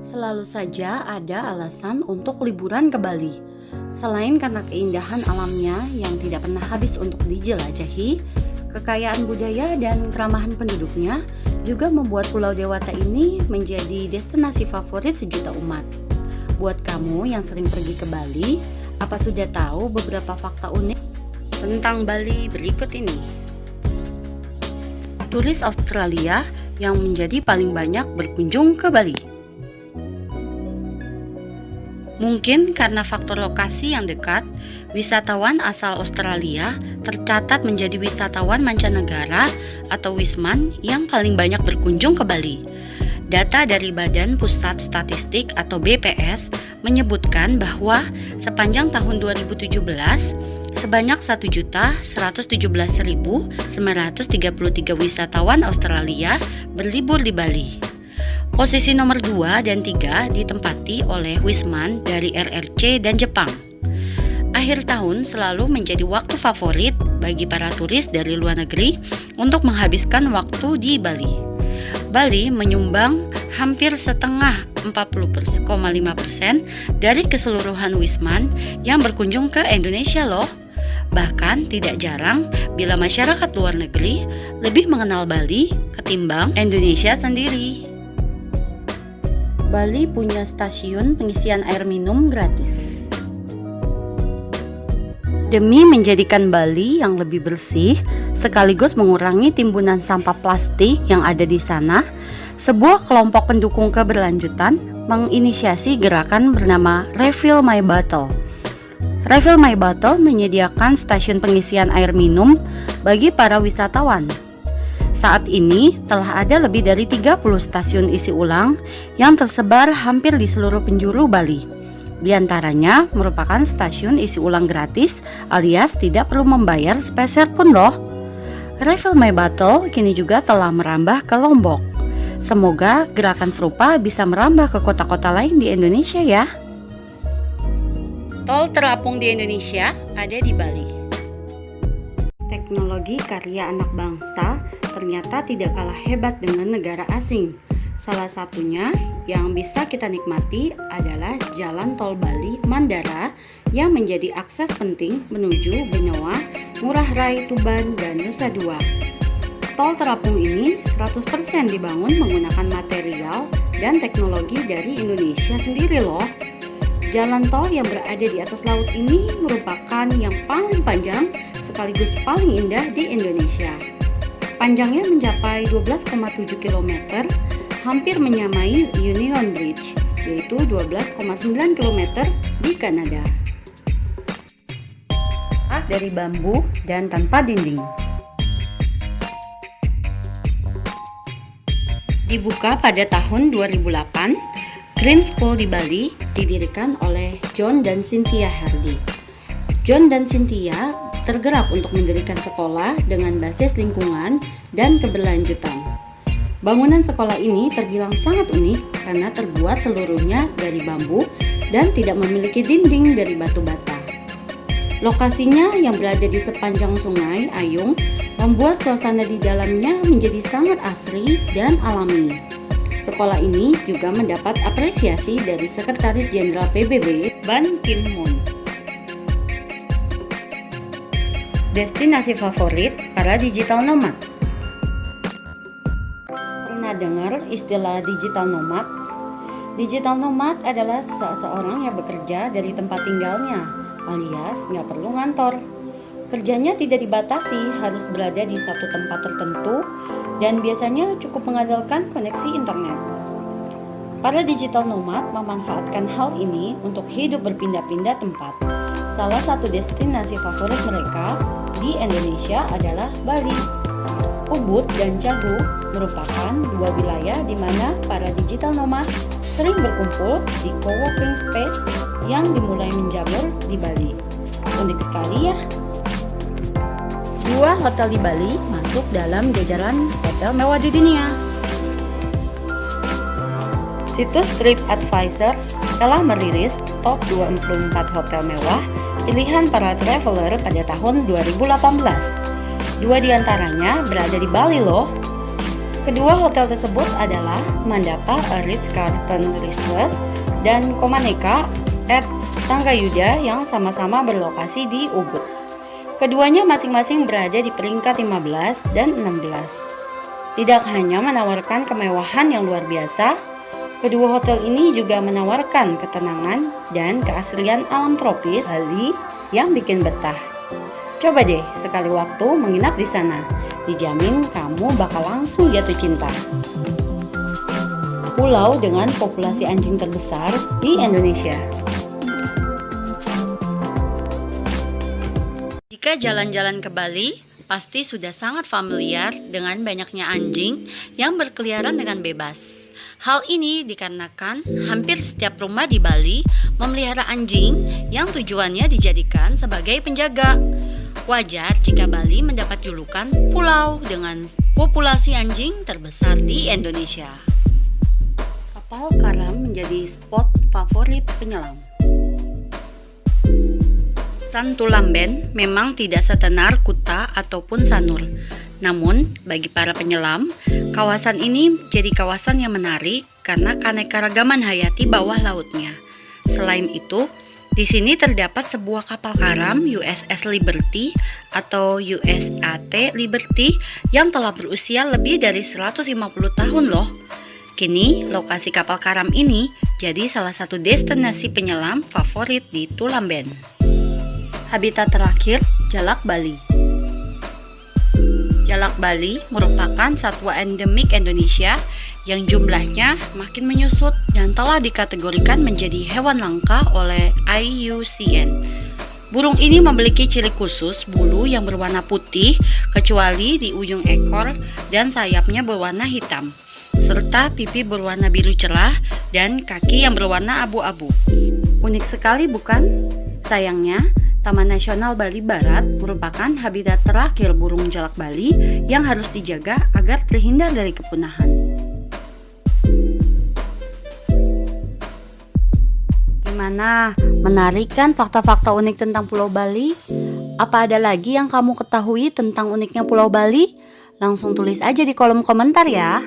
Selalu saja ada alasan untuk liburan ke Bali. Selain karena keindahan alamnya yang tidak pernah habis untuk dijelajahi, kekayaan budaya dan keramahan penduduknya juga membuat Pulau Dewata ini menjadi destinasi favorit sejuta umat. Buat kamu yang sering pergi ke Bali, apa sudah tahu beberapa fakta unik tentang Bali berikut ini? Turis Australia yang menjadi paling banyak berkunjung ke Bali. Mungkin karena faktor lokasi yang dekat, wisatawan asal Australia tercatat menjadi wisatawan mancanegara atau Wisman yang paling banyak berkunjung ke Bali. Data dari Badan Pusat Statistik atau BPS menyebutkan bahwa sepanjang tahun 2017 sebanyak 1.117.933 wisatawan Australia berlibur di Bali. Posisi nomor 2 dan 3 ditempati oleh Wisman dari RRC dan Jepang. Akhir tahun selalu menjadi waktu favorit bagi para turis dari luar negeri untuk menghabiskan waktu di Bali. Bali menyumbang hampir setengah 40,5% dari keseluruhan Wisman yang berkunjung ke Indonesia loh. Bahkan tidak jarang bila masyarakat luar negeri lebih mengenal Bali ketimbang Indonesia sendiri. Bali punya stasiun pengisian air minum gratis. Demi menjadikan Bali yang lebih bersih, sekaligus mengurangi timbunan sampah plastik yang ada di sana, sebuah kelompok pendukung keberlanjutan menginisiasi gerakan bernama Refill My Bottle. Refill My Bottle menyediakan stasiun pengisian air minum bagi para wisatawan saat ini telah ada lebih dari 30 stasiun isi ulang yang tersebar hampir di seluruh penjuru Bali. Di antaranya merupakan stasiun isi ulang gratis alias tidak perlu membayar sepeser pun loh. Refill My Bottle kini juga telah merambah ke Lombok. Semoga gerakan serupa bisa merambah ke kota-kota lain di Indonesia ya. Tol terapung di Indonesia ada di Bali. Teknologi karya anak bangsa ternyata tidak kalah hebat dengan negara asing. Salah satunya yang bisa kita nikmati adalah Jalan Tol Bali Mandara yang menjadi akses penting menuju Benua, Murah Rai Tuban, dan Nusa Dua. Tol terapung ini 100% dibangun menggunakan material dan teknologi dari Indonesia sendiri loh. Jalan tol yang berada di atas laut ini merupakan yang paling panjang sekaligus paling indah di Indonesia. Panjangnya mencapai 12,7 km, hampir menyamai Union Bridge, yaitu 12,9 km di Kanada. Ah, dari bambu dan tanpa dinding. Dibuka pada tahun 2008, Green School di Bali didirikan oleh John dan Cynthia Hardy. John dan Cynthia tergerak untuk mendirikan sekolah dengan basis lingkungan dan keberlanjutan. Bangunan sekolah ini terbilang sangat unik karena terbuat seluruhnya dari bambu dan tidak memiliki dinding dari batu bata. Lokasinya yang berada di sepanjang sungai Ayung membuat suasana di dalamnya menjadi sangat asri dan alami. Sekolah ini juga mendapat apresiasi dari Sekretaris Jenderal PBB Ban Ki-moon. Destinasi favorit para digital nomad. Pernah dengar istilah digital nomad? Digital nomad adalah seseorang yang bekerja dari tempat tinggalnya, alias nggak perlu ngantor. Kerjanya tidak dibatasi, harus berada di satu tempat tertentu dan biasanya cukup mengandalkan koneksi internet. Para digital nomad memanfaatkan hal ini untuk hidup berpindah-pindah tempat. Salah satu destinasi favorit mereka di Indonesia adalah Bali. Ubud dan Cagu merupakan dua wilayah di mana para digital nomad sering berkumpul di co-working space yang dimulai menjamur di Bali. Unik sekali ya. Dua hotel di Bali masuk dalam jajaran hotel mewah di dunia. Situs TripAdvisor telah merilis top 24 hotel mewah pilihan para traveler pada tahun 2018. Dua di antaranya berada di Bali loh. Kedua hotel tersebut adalah Mandapa A Ritz-Carlton Resort dan Komaneka at Tanggayuda yang sama-sama berlokasi di Ubud. Keduanya masing-masing berada di peringkat 15 dan 16. Tidak hanya menawarkan kemewahan yang luar biasa, kedua hotel ini juga menawarkan ketenangan dan keaslian alam tropis Bali yang bikin betah. Coba deh sekali waktu menginap di sana dijamin kamu bakal langsung jatuh cinta. Pulau dengan populasi anjing terbesar di Indonesia. Jika jalan-jalan ke Bali, pasti sudah sangat familiar dengan banyaknya anjing yang berkeliaran dengan bebas. Hal ini dikarenakan hampir setiap rumah di Bali memelihara anjing yang tujuannya dijadikan sebagai penjaga. Wajar jika Bali mendapat julukan pulau dengan populasi anjing terbesar di Indonesia. Kapal karam menjadi spot favorit penyelam. Santulamben memang tidak setenar Kuta ataupun Sanur. Namun, bagi para penyelam, kawasan ini jadi kawasan yang menarik karena keanekaragaman hayati bawah lautnya. Selain itu, di sini terdapat sebuah kapal karam USS Liberty atau USAT Liberty yang telah berusia lebih dari 150 tahun loh. Kini, lokasi kapal karam ini jadi salah satu destinasi penyelam favorit di Tulamben. Habitat terakhir, Jalak Bali. Jalak Bali merupakan satwa endemik Indonesia yang jumlahnya makin menyusut dan telah dikategorikan menjadi hewan langka oleh IUCN. Burung ini memiliki ciri khusus bulu yang berwarna putih kecuali di ujung ekor dan sayapnya berwarna hitam serta pipi berwarna biru cerah dan kaki yang berwarna abu-abu. Unik sekali bukan? Sayangnya, Taman Nasional Bali Barat merupakan habitat terakhir burung jalak Bali yang harus dijaga agar terhindar dari kepunahan. Gimana? Menarik kan fakta-fakta unik tentang Pulau Bali? Apa ada lagi yang kamu ketahui tentang uniknya Pulau Bali? Langsung tulis aja di kolom komentar ya.